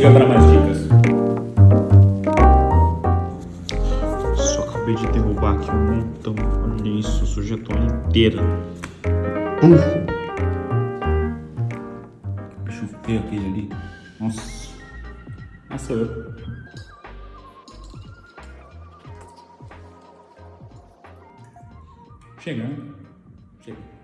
siga para mais dicas. Só acabei de derrubar aqui um montão. Olha isso, sujei a toalha inteira. Uh! Bicho feio aquele ali. Nossa. Nossa, eu. Chegando. Chega. Né?